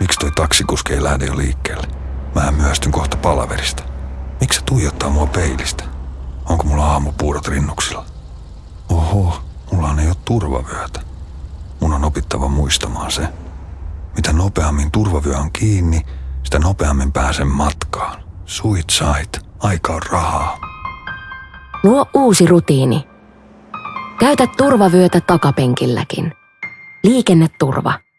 Miksi toi taksikuski ei lähde jo liikkeelle? Mä myöstyn kohta palaverista. Miksi se tuijottaa mua peilistä? Onko mulla aamupuurot rinnuksilla? Oho, mulla ei ole turvavyötä. Mun on opittava muistamaan se. Mitä nopeammin turvavyö on kiinni, sitä nopeammin pääsen matkaan. Suit sait, aika on rahaa. Luo uusi rutiini. Käytä turvavyötä takapenkilläkin. Liikenneturva.